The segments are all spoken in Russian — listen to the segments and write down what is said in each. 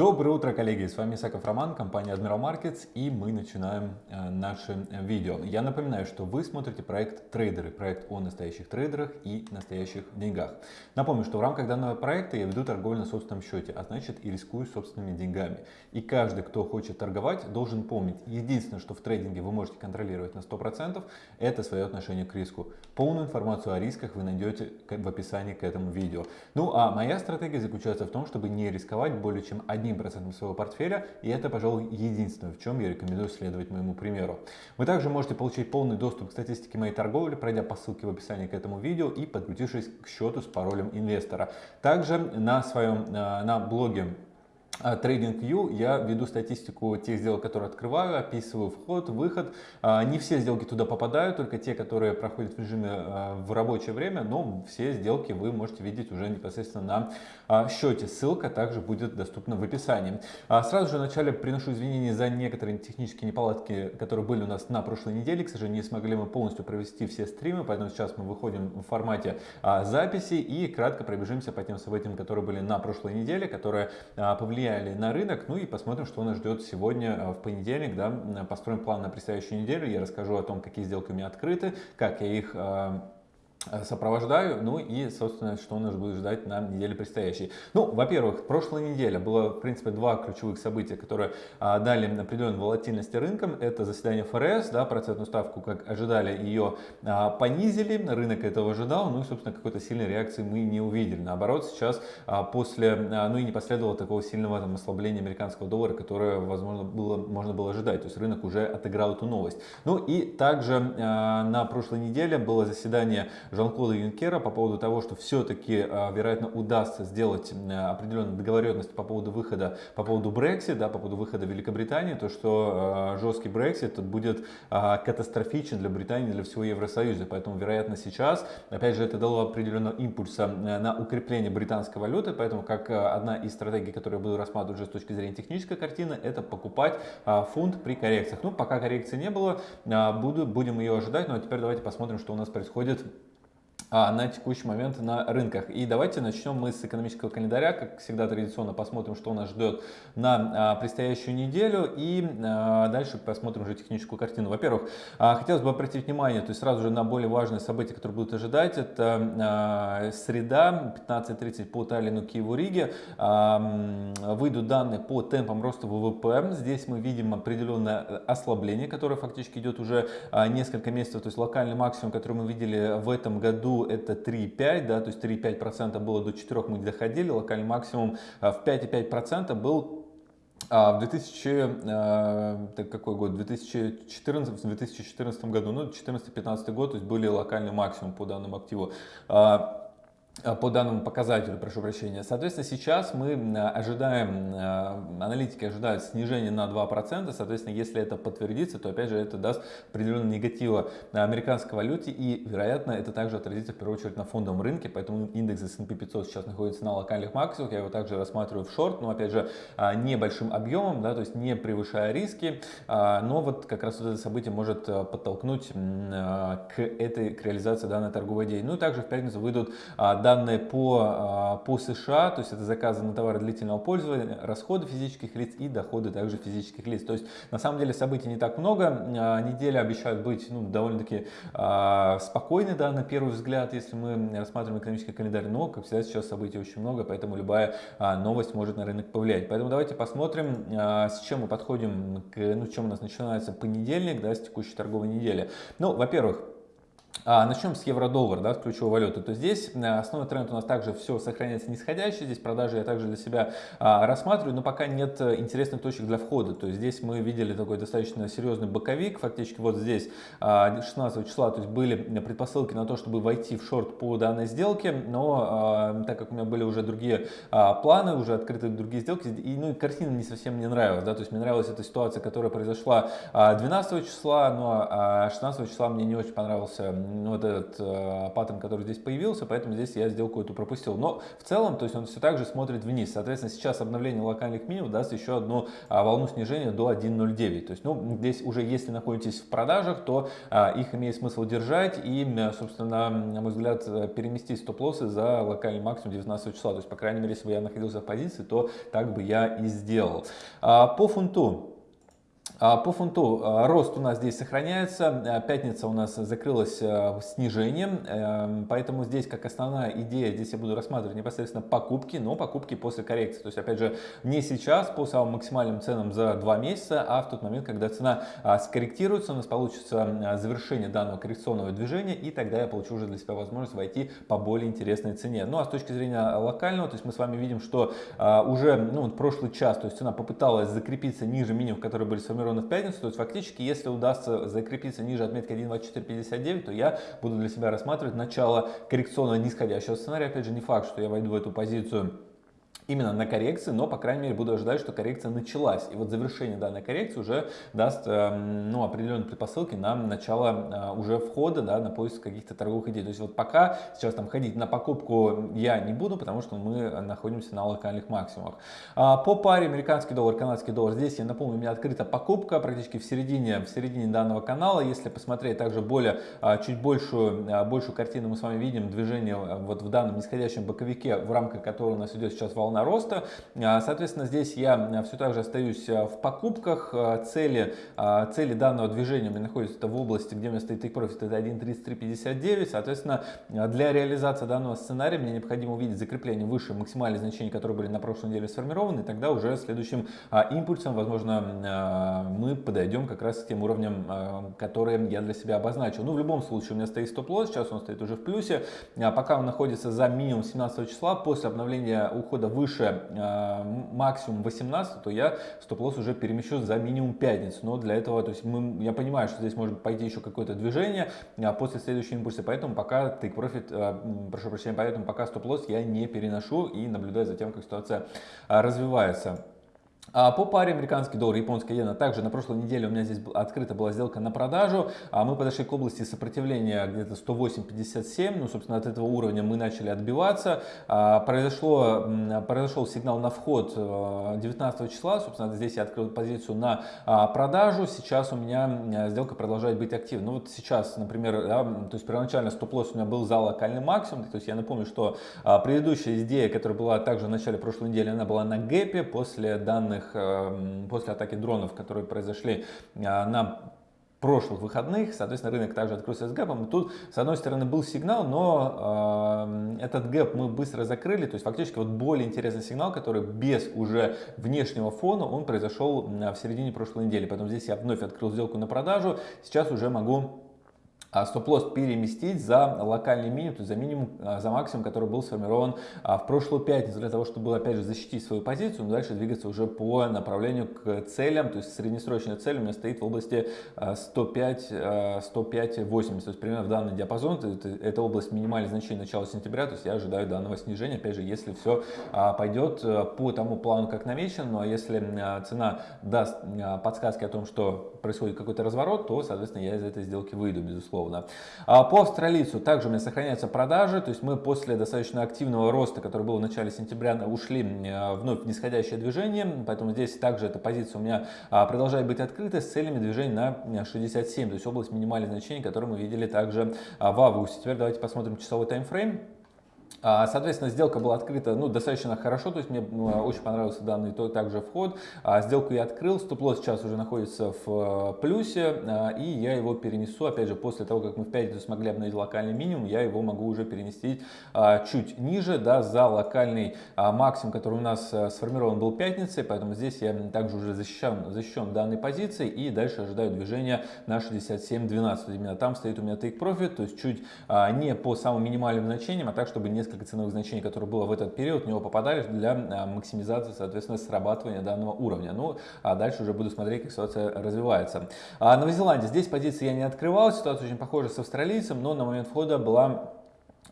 Доброе утро, коллеги! С вами Исаков Роман, компания Admiral Markets, и мы начинаем э, наше видео. Я напоминаю, что вы смотрите проект Трейдеры, проект о настоящих трейдерах и настоящих деньгах. Напомню, что в рамках данного проекта я веду торговлю на собственном счете, а значит и рискую собственными деньгами. И каждый, кто хочет торговать, должен помнить, единственное, что в трейдинге вы можете контролировать на 100%, это свое отношение к риску. Полную информацию о рисках вы найдете в описании к этому видео. Ну а моя стратегия заключается в том, чтобы не рисковать более чем 1% своего портфеля, и это, пожалуй, единственное, в чем я рекомендую следовать моему примеру. Вы также можете получить полный доступ к статистике моей торговли, пройдя по ссылке в описании к этому видео и подключившись к счету с паролем инвестора. Также на своем э, на блоге TradingView я веду статистику тех сделок, которые открываю, описываю вход, выход. А, не все сделки туда попадают, только те, которые проходят в режиме а, в рабочее время, но все сделки вы можете видеть уже непосредственно на а, счете. Ссылка также будет доступна в описании. Сразу же вначале приношу извинения за некоторые технические неполадки, которые были у нас на прошлой неделе. К сожалению, не смогли мы полностью провести все стримы, поэтому сейчас мы выходим в формате записи и кратко пробежимся по тем событиям, которые были на прошлой неделе, которые повлияли повлияли на рынок. Ну и посмотрим, что нас ждет сегодня э, в понедельник. Да, построим план на предстоящую неделю. Я расскажу о том, какие сделки у меня открыты, как я их э, Э, сопровождаю, ну и, собственно, что нас будет ждать на неделе предстоящей. Ну, во-первых, прошлая неделя было, в принципе, два ключевых события, которые а, дали определенную волатильность рынкам. Это заседание ФРС, да, процентную ставку, как ожидали, ее а, понизили, рынок этого ожидал, ну и, собственно, какой-то сильной реакции мы не увидели. Наоборот, сейчас а, после, а, ну и не последовало такого сильного там, ослабления американского доллара, которое, возможно, было, можно было ожидать. То есть рынок уже отыграл эту новость. Ну и также а, на прошлой неделе было заседание Жан-Клода Юнкера по поводу того, что все-таки, а, вероятно, удастся сделать определенную договоренность по поводу выхода, по поводу Brexit, да, по поводу выхода Великобритании, то, что а, жесткий Brexit будет а, катастрофичен для Британии, для всего Евросоюза. Поэтому, вероятно, сейчас, опять же, это дало определенного импульса на укрепление британской валюты, поэтому как одна из стратегий, которую я буду рассматривать уже с точки зрения технической картины, это покупать фунт при коррекциях. Ну, пока коррекции не было, буду, будем ее ожидать, но теперь давайте посмотрим, что у нас происходит а, на текущий момент на рынках. И давайте начнем мы с экономического календаря. Как всегда традиционно посмотрим, что нас ждет на а, предстоящую неделю. И а, дальше посмотрим уже техническую картину. Во-первых, хотелось бы обратить внимание, то есть сразу же на более важные события, которые будут ожидать. Это среда, 15.30 по Таллину, Киеву, Риге. Выйдут данные по темпам роста ВВП. Здесь мы видим определенное ослабление, которое фактически идет уже несколько месяцев. То есть локальный максимум, который мы видели в этом году, это 3,5, да, то есть 3,5% было до 4 мы доходили, локальный максимум а, в 5,5% был а в 2000, э, какой год? 2014, в 2014 году, ну 14-15 год, то есть были локальный максимум по данному активу. А, по данному показателю, прошу прощения. Соответственно, сейчас мы ожидаем, э, аналитики ожидают снижения на 2%. Соответственно, если это подтвердится, то опять же это даст определенный негатива на американской валюте и, вероятно, это также отразится в первую очередь на фондовом рынке. Поэтому индекс S&P 500 сейчас находится на локальных максимумах. Я его также рассматриваю в шорт, но опять же э, небольшим объемом, да, то есть не превышая риски. Но вот как раз вот это событие может подтолкнуть к этой к реализации данной торговой идеи. Ну и также в пятницу выйдут данные по, а, по США, то есть это заказы на товары длительного пользования, расходы физических лиц и доходы также физических лиц. То есть на самом деле событий не так много, а, неделя обещает быть ну, довольно-таки а, спокойной да, на первый взгляд, если мы рассматриваем экономический календарь, но как всегда сейчас событий очень много, поэтому любая новость может на рынок повлиять. Поэтому давайте посмотрим, с чем мы подходим, к, ну, чем у нас начинается понедельник, да, с текущей торговой недели. Ну, во-первых, а, начнем с евро-доллар, да, с ключевой валюты. То здесь э, основной тренд у нас также все сохраняется нисходящий. Здесь продажи я также для себя а, рассматриваю, но пока нет э, интересных точек для входа. То есть здесь мы видели такой достаточно серьезный боковик. Фактически вот здесь а, 16 числа то есть были предпосылки на то, чтобы войти в шорт по данной сделке. Но а, так как у меня были уже другие а, планы, уже открыты другие сделки, и, ну, и картина не совсем мне нравилась. Да? То есть мне нравилась эта ситуация, которая произошла 12 числа, но 16 числа мне не очень понравился вот этот э, паттерн, который здесь появился, поэтому здесь я сделку эту пропустил. Но в целом, то есть он все так же смотрит вниз. Соответственно, сейчас обновление локальных минимумов даст еще одну а, волну снижения до 1.09. То есть, ну, здесь уже если находитесь в продажах, то а, их имеет смысл держать и, собственно, на мой взгляд, переместить стоп-лоссы за локальный максимум 19 числа. То есть, по крайней мере, если бы я находился в позиции, то так бы я и сделал. А, по фунту. А, по фунту а, рост у нас здесь сохраняется, а, пятница у нас закрылась снижением, эм, поэтому здесь как основная идея, здесь я буду рассматривать непосредственно покупки, но покупки после коррекции. То есть опять же не сейчас по самым максимальным ценам за два месяца, а в тот момент, когда цена скорректируется, у нас получится завершение данного коррекционного движения и тогда я получу уже для себя возможность войти по более интересной цене. Ну а с точки зрения локального, то есть мы с вами видим, что уже ну, прошлый час, то есть цена попыталась закрепиться ниже минимум, которые были сформированы сформированы в пятницу, то есть фактически, если удастся закрепиться ниже отметки 1.2459, то я буду для себя рассматривать начало коррекционного нисходящего сценария. Опять же, не факт, что я войду в эту позицию именно на коррекции, но, по крайней мере, буду ожидать, что коррекция началась. И вот завершение данной коррекции уже даст эм, ну, определенные предпосылки на начало э, уже входа, да, на поиск каких-то торговых идей. То есть вот пока сейчас там ходить на покупку я не буду, потому что мы находимся на локальных максимумах. А, по паре американский доллар, канадский доллар, здесь, я напомню, у меня открыта покупка практически в середине, в середине данного канала. Если посмотреть также более, а, чуть большую, а, большую картину, мы с вами видим движение вот в данном нисходящем боковике, в рамках которого у нас идет сейчас волна роста. А, соответственно, здесь я а, все так же остаюсь а, в покупках. Цели, цели данного движения у меня находятся в области, где у меня стоит take это 1.3359. Соответственно, для реализации данного сценария мне необходимо увидеть закрепление выше максимальных значений, которые были на прошлой неделе сформированы. И тогда уже следующим импульсом, возможно, мы подойдем как раз к тем уровням, которые я для себя обозначил. Ну, в любом случае, у меня стоит стоп-лосс, сейчас он стоит уже в плюсе. Пока он находится за минимум 17 числа, после обновления ухода выше э, максимум 18, то я стоп-лосс уже перемещу за минимум пятницу. Но для этого, то есть мы, я понимаю, что здесь может пойти еще какое-то движение а после следующего импульса, поэтому пока take profit, э, прошу прощения, поэтому пока стоп-лосс я не переношу и наблюдаю за тем, как ситуация э, развивается. А по паре американский доллар, японская иена, также на прошлой неделе у меня здесь открыта была сделка на продажу. А мы подошли к области сопротивления где-то 108.57, ну, собственно, от этого уровня мы начали отбиваться. А, произошло, произошел сигнал на вход 19 э, числа, собственно, здесь я открыл позицию на продажу. Сейчас у меня сделка продолжает быть активной. Ну, вот сейчас, например, да, то есть первоначально стоп-лосс у меня был за локальный максимум. То есть я напомню, что предыдущая идея, которая была также в начале прошлой недели, она была на гэпе после данных данных эм, после атаки дронов, которые произошли э, на прошлых выходных, соответственно, рынок также открылся с гэпом. Тут, с одной стороны, был сигнал, но э, этот гэп мы быстро закрыли, то есть фактически вот более интересный сигнал, который без уже внешнего фона, он произошел в середине прошлой недели. Поэтому здесь я вновь открыл сделку на продажу, сейчас уже могу стоп-лосс переместить за локальный минимум, то есть за минимум, а, за максимум, который был сформирован а, в прошлую пятницу, для того, чтобы, опять же, защитить свою позицию, но дальше двигаться уже по направлению к целям, то есть среднесрочная цель у меня стоит в области 105, 105 80, то есть примерно в данный диапазон, это область минимальных значений начала сентября, то есть я ожидаю данного снижения, опять же, если все пойдет по тому плану, как намечено, но если цена даст подсказки о том, что происходит какой-то разворот, то, соответственно, я из этой сделки выйду, безусловно безусловно. А по австралийцу также у меня сохраняются продажи, то есть мы после достаточно активного роста, который был в начале сентября, ушли вновь в нисходящее движение, поэтому здесь также эта позиция у меня а, продолжает быть открыта с целями движения на 67, то есть область минимальных значений, которые мы видели также а, в августе. Теперь давайте посмотрим часовой таймфрейм. А, соответственно, сделка была открыта ну, достаточно хорошо, то есть мне ну, очень понравился данный то, также вход. А, сделку я открыл, стоп-лосс сейчас уже находится в э, плюсе, а, и я его перенесу, опять же, после того, как мы в пятницу смогли обновить локальный минимум, я его могу уже перенести чуть ниже, да, за локальный максимум, который у нас э, сформирован был пятницей, поэтому здесь я также уже защищен, защищен данной позицией, и дальше ожидаю движения на 67.12. Именно там стоит у меня take profit, то есть чуть не по самым минимальным значениям, а так, чтобы не несколько ценовых значений, которые было в этот период, в него попадали для а, максимизации, соответственно, срабатывания данного уровня. Ну, а дальше уже буду смотреть, как ситуация развивается. А Новозеландия. Здесь позиции я не открывал, ситуация очень похожа с австралийцем, но на момент входа была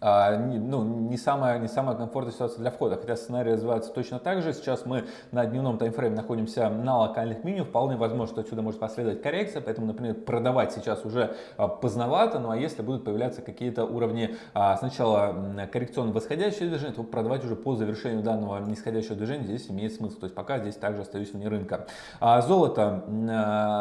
а, ну, не самая, не самая комфортная ситуация для входа, хотя сценарий развивается точно так же. Сейчас мы на дневном таймфрейме находимся на локальных минимум, вполне возможно, что отсюда может последовать коррекция, поэтому, например, продавать сейчас уже а, поздновато, ну а если будут появляться какие-то уровни а, сначала коррекционно восходящее движение, то продавать уже по завершению данного нисходящего движения здесь имеет смысл, то есть пока здесь также остаюсь вне рынка. Золото,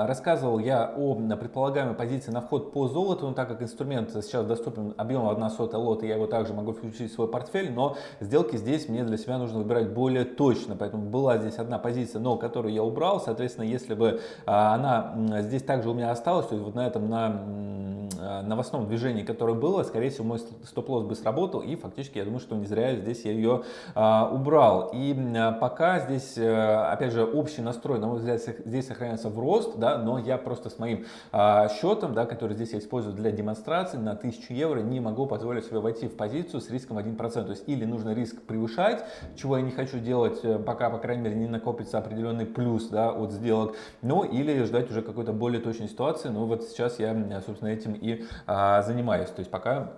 рассказывал я о предполагаемой позиции на вход по золоту, но так как инструмент сейчас доступен объемом 1 сотая лота, я его также могу включить в свой портфель, но сделки здесь мне для себя нужно выбирать более точно, поэтому была здесь одна позиция, но которую я убрал, соответственно, если бы а, она здесь также у меня осталась, то есть вот на этом, на Э, новостном движении, которое было, скорее всего, мой стоп-лосс бы сработал, и фактически я думаю, что не зря здесь я ее а, убрал. И а, пока здесь, а, опять же, общий настрой, на мой взгляд, здесь сохраняется в рост, да, но я просто с моим а, счетом, да, который здесь я использую для демонстрации, на 1000 евро не могу позволить себе войти в позицию с риском 1%. То есть или нужно риск превышать, чего я не хочу делать, э, пока, по крайней мере, не накопится определенный плюс да, от сделок, ну или ждать уже какой-то более точной ситуации. Ну вот сейчас я, собственно, этим и а, занимаюсь. То есть пока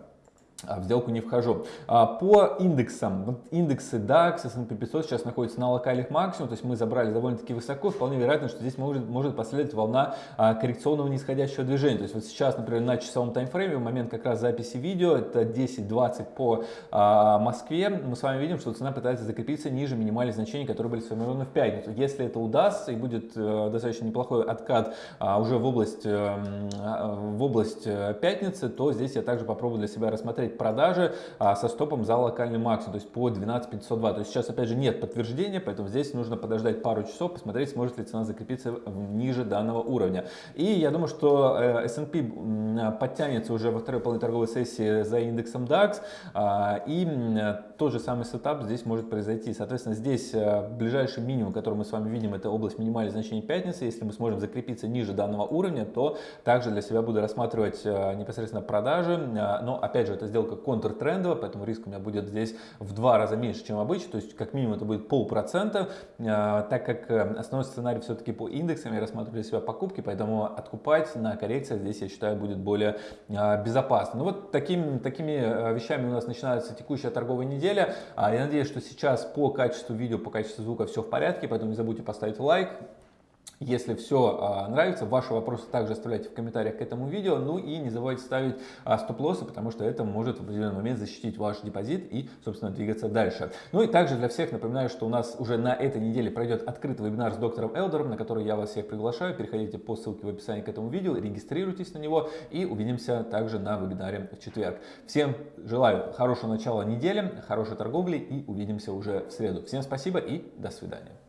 в сделку не вхожу. А, по индексам, вот индексы DAX, S&P 500 сейчас находятся на локальных максимумах, то есть мы забрали довольно-таки высоко, вполне вероятно, что здесь может, может последовать волна а, коррекционного нисходящего движения. То есть вот сейчас, например, на часовом таймфрейме, в момент как раз записи видео, это 10-20 по Москве, мы с вами видим, что цена пытается закрепиться ниже минимальных значений, которые были сформированы в пятницу. Если это удастся и будет э, достаточно неплохой откат уже в область, эм, в область э, пятницы, то здесь я также попробую для себя рассмотреть смотреть продажи а, со стопом за локальный максимум, то есть по 12502. То есть сейчас опять же нет подтверждения, поэтому здесь нужно подождать пару часов, посмотреть, сможет ли цена закрепиться ниже данного уровня. И я думаю, что э, S&P подтянется уже во второй полной торговой сессии за индексом DAX, а, и тот же самый сетап здесь может произойти. Соответственно, здесь э, ближайший минимум, который мы с вами видим, это область минимальных значений пятницы. Если мы сможем закрепиться ниже данного уровня, то также для себя буду рассматривать э, непосредственно продажи. Но опять же, это сделать сделка контртрендовая, поэтому риск у меня будет здесь в два раза меньше, чем обычно, то есть как минимум это будет полпроцента, а, так как э, основной сценарий все-таки по индексам, я рассматриваю для себя покупки, поэтому откупать на коррекциях здесь, я считаю, будет более а, безопасно. Ну вот такими, такими э, вещами у нас начинается текущая торговая неделя. А, я надеюсь, что сейчас по качеству видео, по качеству звука все в порядке, поэтому не забудьте поставить лайк, если все а, нравится, ваши вопросы также оставляйте в комментариях к этому видео. Ну и не забывайте ставить а, стоп-лоссы, потому что это может в определенный момент защитить ваш депозит и, собственно, двигаться дальше. Ну и также для всех напоминаю, что у нас уже на этой неделе пройдет открытый вебинар с доктором Элдером, на который я вас всех приглашаю. Переходите по ссылке в описании к этому видео, регистрируйтесь на него и увидимся также на вебинаре в четверг. Всем желаю хорошего начала недели, хорошей торговли и увидимся уже в среду. Всем спасибо и до свидания.